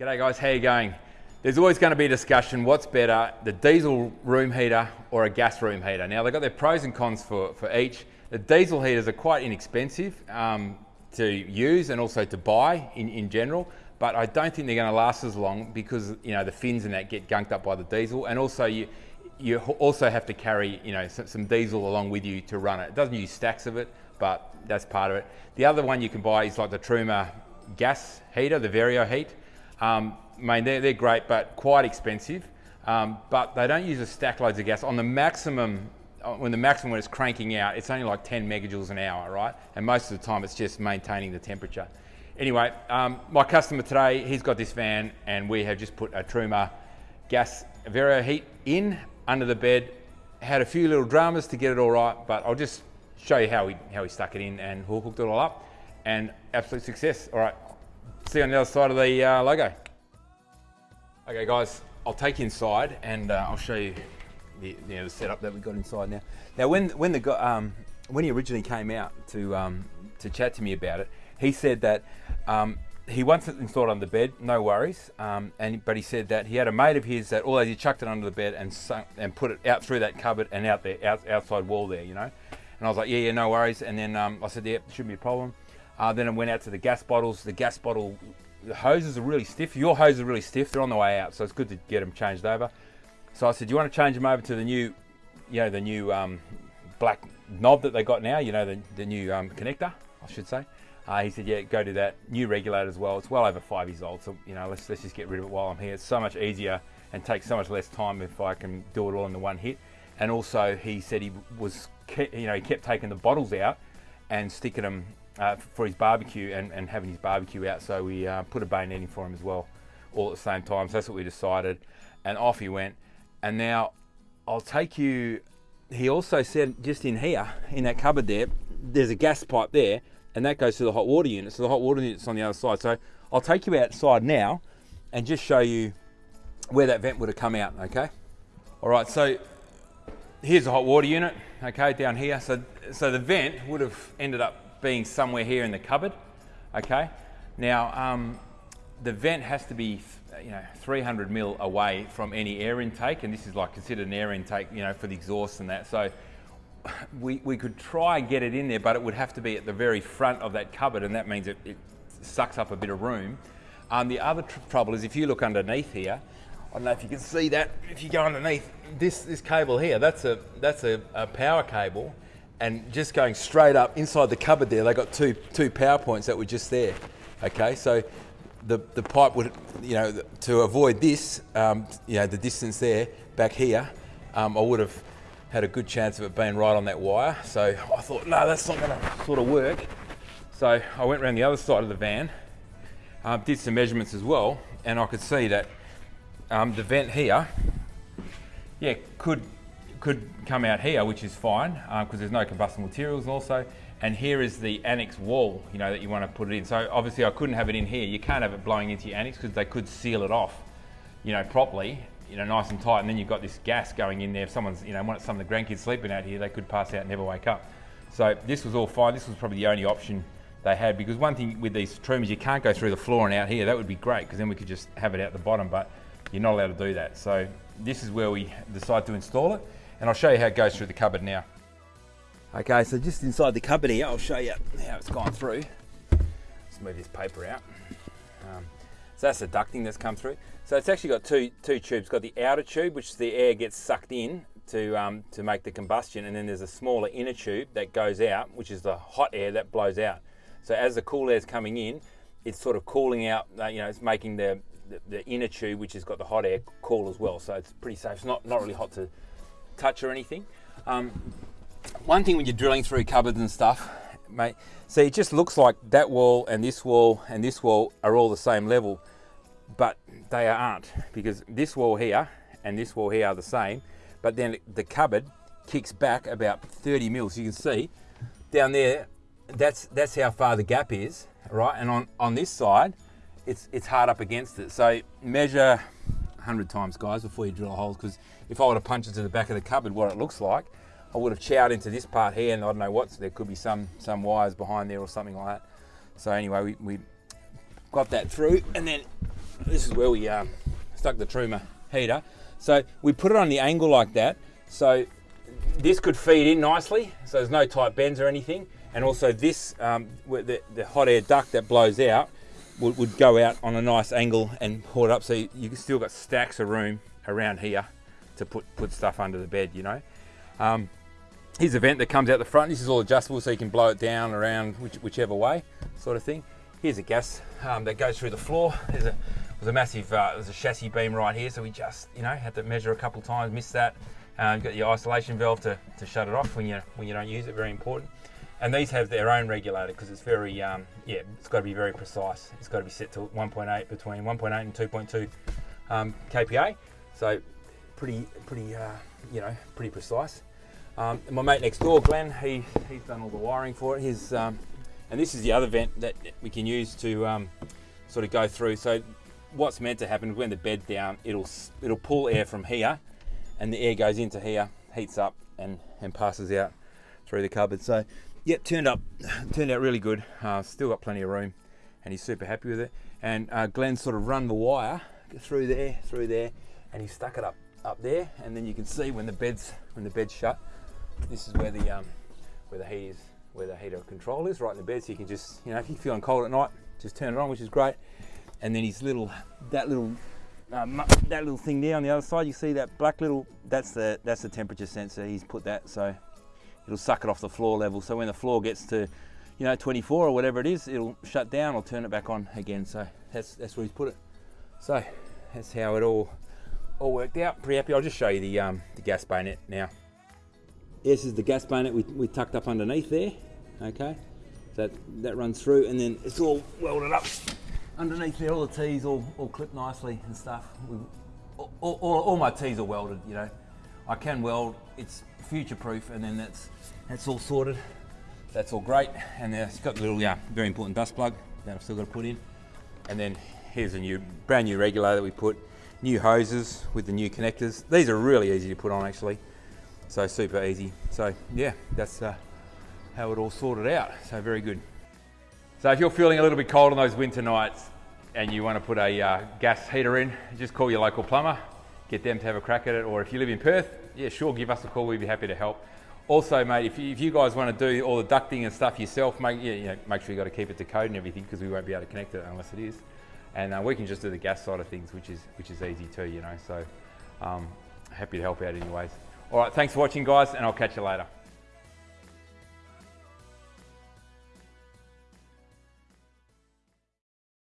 G'day guys, how you going? There's always going to be a discussion, what's better, the diesel room heater or a gas room heater? Now they've got their pros and cons for, for each. The diesel heaters are quite inexpensive um, to use and also to buy in, in general, but I don't think they're going to last as long because you know the fins and that get gunked up by the diesel and also you, you also have to carry you know some, some, diesel along with you to run it. It doesn't use stacks of it, but that's part of it. The other one you can buy is like the Truma gas heater, the Vario Heat. Um, I mean, they're, they're great, but quite expensive. Um, but they don't use a stack loads of gas. On the maximum, uh, when the maximum when it's cranking out, it's only like 10 megajoules an hour, right? And most of the time it's just maintaining the temperature. Anyway, um, my customer today, he's got this van and we have just put a Truma gas Vario heat in under the bed. Had a few little dramas to get it all right, but I'll just show you how he, how he stuck it in and hooked it all up and absolute success. All right, see you on the other side of the uh, logo. Okay guys, I'll take you inside and uh, I'll show you the, you know, the setup that we got inside now. Now when, when, the, um, when he originally came out to, um, to chat to me about it, he said that um, he wants it installed under the bed, no worries. Um, and but he said that he had a mate of his that although he chucked it under the bed and sunk, and put it out through that cupboard and out there, out, outside wall there, you know. And I was like, yeah, yeah, no worries. And then um, I said, yeah, shouldn't be a problem. Uh, then I went out to the gas bottles. The gas bottle, the hoses are really stiff. Your hoses are really stiff. They're on the way out, so it's good to get them changed over. So I said, do you want to change them over to the new, you know, the new um, black knob that they got now, you know, the, the new um, connector, I should say. Uh, he said, yeah, go do that. New regulator as well. It's well over five years old, so, you know, let's, let's just get rid of it while I'm here. It's so much easier and takes so much less time if I can do it all in the one hit. And also, he said he was, you know, he kept taking the bottles out and sticking them uh, for his barbecue and, and having his barbecue out. So we uh, put a bayonet in for him as well, all at the same time. So that's what we decided. And off he went. And now I'll take you, he also said just in here, in that cupboard there, there's a gas pipe there and that goes to the hot water unit. So the hot water unit's on the other side. So I'll take you outside now and just show you where that vent would have come out, okay? All right, so here's the hot water unit, okay, down here. So, so the vent would have ended up being somewhere here in the cupboard, okay? Now, um, the vent has to be, you know, 300 mil away from any air intake, and this is like considered an air intake, you know, for the exhaust and that. So we, we could try and get it in there, but it would have to be at the very front of that cupboard, and that means it, it sucks up a bit of room. Um, the other tr trouble is if you look underneath here, I don't know if you can see that, if you go underneath, this, this cable here, that's a, that's a, a power cable, and just going straight up inside the cupboard there, they got two two power points that were just there. Okay, so the the pipe would, you know, to avoid this, um, you know, the distance there back here, um, I would have had a good chance of it being right on that wire. So I thought, no, that's not to sort of work. So I went around the other side of the van, um, did some measurements as well, and I could see that um, the vent here, yeah, could could come out here, which is fine because um, there's no combustible materials also. And here is the annex wall, you know, that you want to put it in. So obviously I couldn't have it in here. You can't have it blowing into your annex because they could seal it off, you know, properly, you know, nice and tight. And then you've got this gas going in there. If someone's, you know, some of the grandkids sleeping out here, they could pass out and never wake up. So this was all fine. This was probably the only option they had because one thing with these Trumas, you can't go through the floor and out here. That would be great because then we could just have it out the bottom, but you're not allowed to do that. So this is where we decide to install it and I'll show you how it goes through the cupboard now. Okay, so just inside the cupboard here, I'll show you how it's gone through. Let's move this paper out. Um, so that's the ducting that's come through. So it's actually got two, two tubes. It's got the outer tube, which the air gets sucked in to, um, to make the combustion, and then there's a smaller inner tube that goes out, which is the hot air that blows out. So as the cool air is coming in, it's sort of cooling out, uh, you know, it's making the, the, the, inner tube, which has got the hot air, cool as well. So it's pretty safe. It's not, not really hot to touch or anything. Um, one thing when you're drilling through cupboards and stuff, mate, see it just looks like that wall and this wall and this wall are all the same level, but they aren't because this wall here and this wall here are the same, but then the cupboard kicks back about 30 mils. You can see down there, that's that's how far the gap is, right? And on, on this side, it's, it's hard up against it. So measure 100 times, guys, before you drill a hole, because if I were to punch it to the back of the cupboard, what it looks like, I would have chowed into this part here, and I don't know what, so there could be some, some wires behind there or something like that. So anyway, we, we got that through, and then this is where we um, stuck the Truma heater. So we put it on the angle like that. So this could feed in nicely. So there's no tight bends or anything. And also this, um, the, the hot air duct that blows out would, would, go out on a nice angle and pull it up. So you, you still got stacks of room around here to put, put stuff under the bed, you know. Um, here's a vent that comes out the front. This is all adjustable so you can blow it down around which, whichever way sort of thing. Here's a gas um, that goes through the floor. There's a, there's a massive, uh, there's a chassis beam right here. So we just, you know, had to measure a couple times, missed that. Um, you've got your isolation valve to, to shut it off when you, when you don't use it, very important. And these have their own regulator because it's very, um, yeah, it's got to be very precise. It's got to be set to 1.8 between 1.8 and 2.2 um, kPa. So pretty, pretty, uh, you know, pretty precise. Um, my mate next door, Glenn, he, he's done all the wiring for it. He's, um, and this is the other vent that we can use to um, sort of go through. So what's meant to happen when the bed's down, it'll, it'll pull air from here and the air goes into here, heats up and, and passes out through the cupboard. So Yep, turned up, turned out really good. Uh, still got plenty of room, and he's super happy with it. And uh, Glenn sort of run the wire through there, through there, and he stuck it up up there. And then you can see when the bed's when the bed's shut, this is where the um, where the heat is, where the heater control is, right in the bed. So you can just, you know, if you're feeling cold at night, just turn it on, which is great. And then his little, that little um, that little thing there on the other side, you see that black little, that's the that's the temperature sensor. He's put that so it'll suck it off the floor level. So when the floor gets to, you know, 24 or whatever it is, it'll shut down or turn it back on again. So that's, that's where he's put it. So that's how it all all worked out. Pretty happy. I'll just show you the, um, the gas bayonet now. This is the gas bayonet we, we tucked up underneath there. Okay, so that, that runs through and then it's all welded up underneath there. All the T's all, all clipped nicely and stuff. All, all, all my T's are welded, you know. I can weld, it's future proof and then that's that's all sorted. That's all great. And then it's got the little, yeah, very important dust plug that I've still got to put in. And then here's a new, brand new regulator that we put. New hoses with the new connectors. These are really easy to put on actually. So super easy. So yeah, that's uh, how it all sorted out. So very good. So if you're feeling a little bit cold on those winter nights and you want to put a uh, gas heater in, just call your local plumber, get them to have a crack at it. Or if you live in Perth, yeah, sure, give us a call. We'd be happy to help. Also, mate, if you, if you guys want to do all the ducting and stuff yourself, make, you know, make sure you got to keep it to code and everything because we won't be able to connect it unless it is. And uh, we can just do the gas side of things, which is which is easy too, you know. So um, happy to help out anyways. All right, thanks for watching, guys, and I'll catch you later.